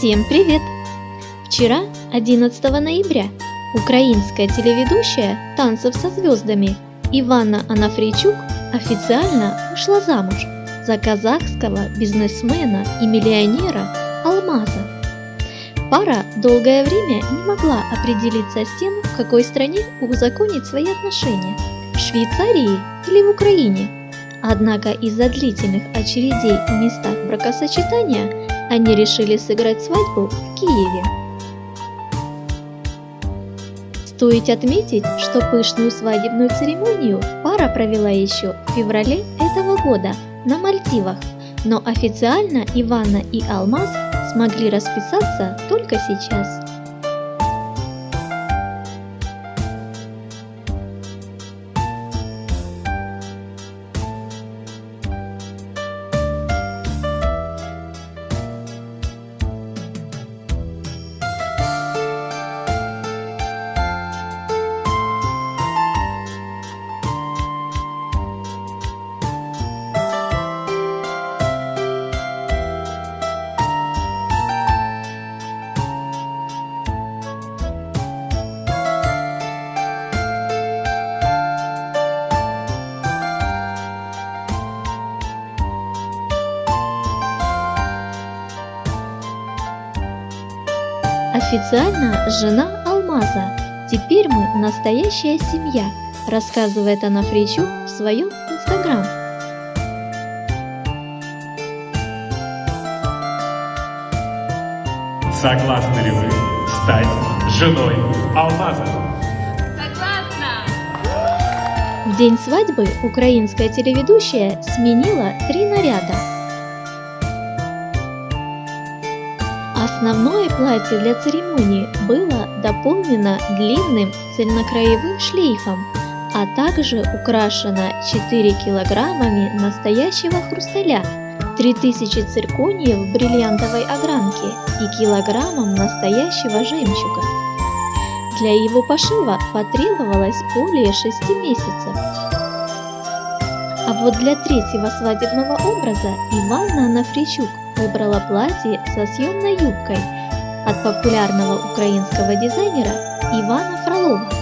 Всем привет! Вчера, 11 ноября, украинская телеведущая «Танцев со звездами» Ивана Анафрейчук официально вышла замуж за казахского бизнесмена и миллионера Алмаза. Пара долгое время не могла определиться с тем, в какой стране узаконить свои отношения – в Швейцарии или в Украине. Однако из-за длительных очередей в местах бракосочетания они решили сыграть свадьбу в Киеве. Стоит отметить, что пышную свадебную церемонию пара провела еще в феврале этого года на Мальдивах, но официально Ивана и Алмаз смогли расписаться только сейчас. Официально жена Алмаза. Теперь мы настоящая семья, рассказывает она Фричу в своем инстаграм. Согласны ли вы стать женой Алмаза? Согласна! В день свадьбы украинская телеведущая сменила три наряда. Основное платье для церемонии было дополнено длинным цельнокраевым шлейфом, а также украшено 4 килограммами настоящего хрусталя, 3000 циркониев бриллиантовой огранки и килограммом настоящего жемчуга. Для его пошива потребовалось более 6 месяцев. А вот для третьего свадебного образа Ивана Нафричук выбрала платье со съемной юбкой от популярного украинского дизайнера Ивана Фролова.